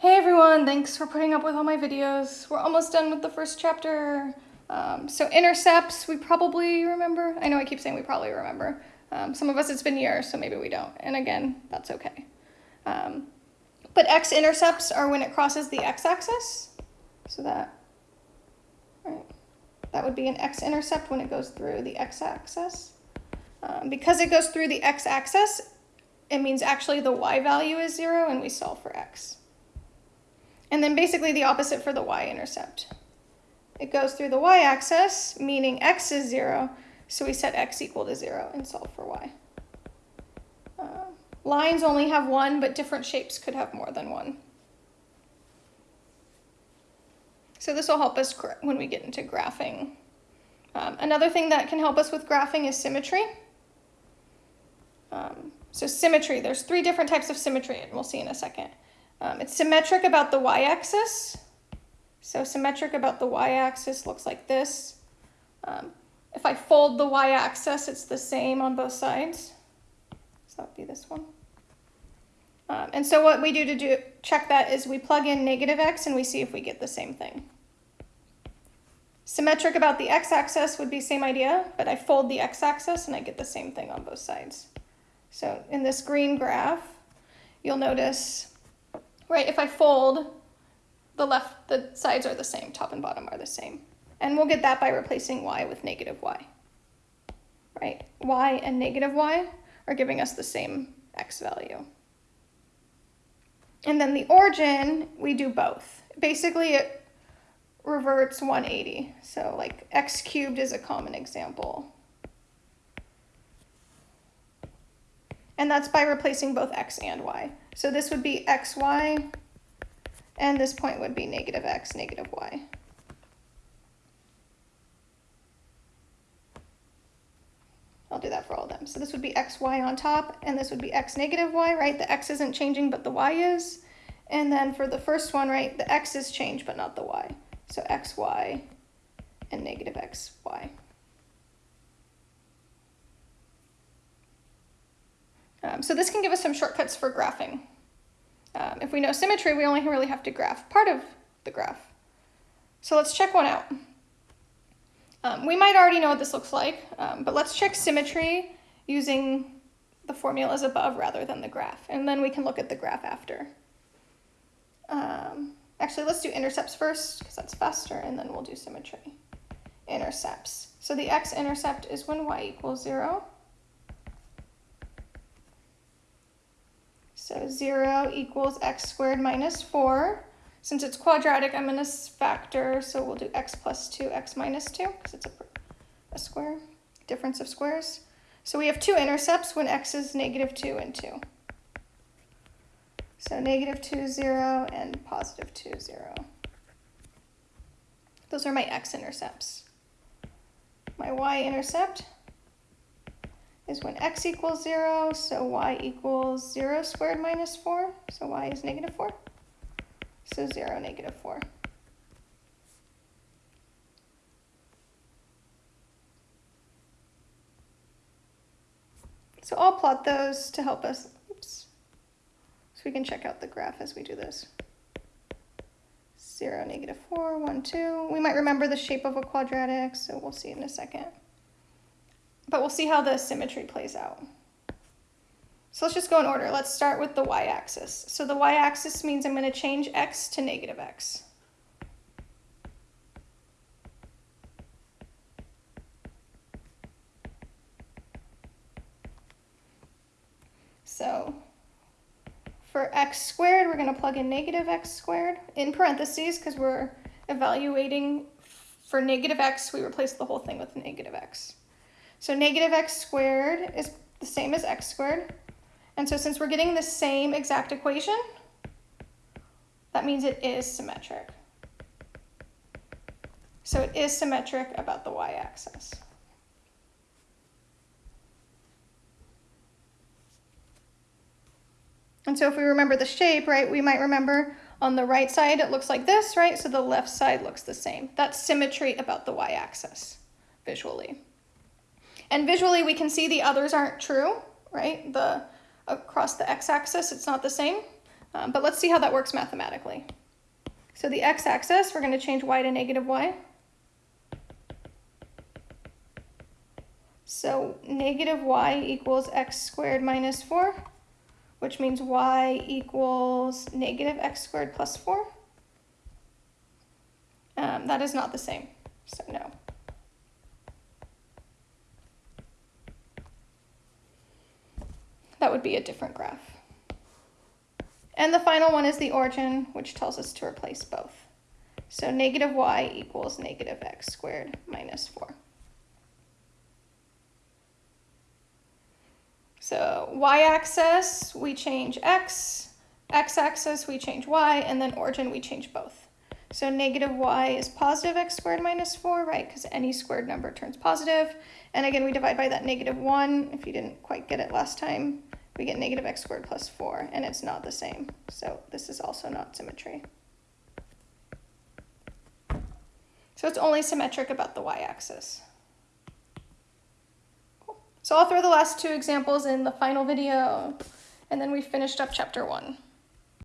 Hey everyone, thanks for putting up with all my videos. We're almost done with the first chapter. Um, so intercepts, we probably remember. I know I keep saying we probably remember. Um, some of us it's been years, so maybe we don't. And again, that's okay. Um, but x-intercepts are when it crosses the x-axis. So that, right, that would be an x-intercept when it goes through the x-axis. Um, because it goes through the x-axis, it means actually the y value is zero and we solve for x. And then basically the opposite for the y-intercept. It goes through the y-axis, meaning x is zero, so we set x equal to zero and solve for y. Uh, lines only have one, but different shapes could have more than one. So this will help us when we get into graphing. Um, another thing that can help us with graphing is symmetry. Um, so symmetry, there's three different types of symmetry, and we'll see in a second. Um, it's symmetric about the y-axis. So symmetric about the y-axis looks like this. Um, if I fold the y-axis, it's the same on both sides. So that would be this one. Um, and so what we do to do check that is we plug in negative x and we see if we get the same thing. Symmetric about the x-axis would be same idea, but I fold the x-axis and I get the same thing on both sides. So in this green graph, you'll notice right, if I fold, the left, the sides are the same, top and bottom are the same. And we'll get that by replacing y with negative y, right? y and negative y are giving us the same x value. And then the origin, we do both. Basically, it reverts 180. So like x cubed is a common example. And that's by replacing both x and y. So this would be xy, and this point would be negative x, negative y. I'll do that for all of them. So this would be xy on top, and this would be x negative y, right? The x isn't changing, but the y is. And then for the first one, right, the x is changed, but not the y. So xy and negative xy. Um, so this can give us some shortcuts for graphing. Um, if we know symmetry, we only really have to graph part of the graph. So let's check one out. Um, we might already know what this looks like, um, but let's check symmetry using the formulas above rather than the graph, and then we can look at the graph after. Um, actually, let's do intercepts first, because that's faster, and then we'll do symmetry. Intercepts. So the x-intercept is when y equals 0. So 0 equals x squared minus 4. Since it's quadratic, I'm going to factor, so we'll do x plus 2, x minus 2, because it's a, a square, difference of squares. So we have two intercepts when x is negative 2 and 2. So negative 2, 0, and positive 2, 0. Those are my x-intercepts. My y-intercept is when x equals 0, so y equals 0 squared minus 4, so y is negative 4. So 0, negative 4. So I'll plot those to help us, oops, so we can check out the graph as we do this. 0, negative 4, 1, 2. We might remember the shape of a quadratic, so we'll see in a second. But we'll see how the symmetry plays out. So let's just go in order. Let's start with the y-axis. So the y-axis means I'm going to change x to negative x. So for x squared, we're going to plug in negative x squared in parentheses because we're evaluating for negative x, we replace the whole thing with negative x. So negative x squared is the same as x squared. And so since we're getting the same exact equation, that means it is symmetric. So it is symmetric about the y-axis. And so if we remember the shape, right, we might remember on the right side it looks like this, right? So the left side looks the same. That's symmetry about the y-axis visually. And visually, we can see the others aren't true, right? The Across the x-axis, it's not the same. Um, but let's see how that works mathematically. So the x-axis, we're going to change y to negative y. So negative y equals x squared minus 4, which means y equals negative x squared plus 4. Um, that is not the same, so no. That would be a different graph. And the final one is the origin, which tells us to replace both. So negative y equals negative x squared minus 4. So y-axis, we change x, x-axis, we change y, and then origin, we change both. So negative y is positive x squared minus 4, right? Because any squared number turns positive. And again, we divide by that negative 1. If you didn't quite get it last time, we get negative x squared plus 4, and it's not the same. So this is also not symmetry. So it's only symmetric about the y-axis. Cool. So I'll throw the last two examples in the final video, and then we finished up chapter 1.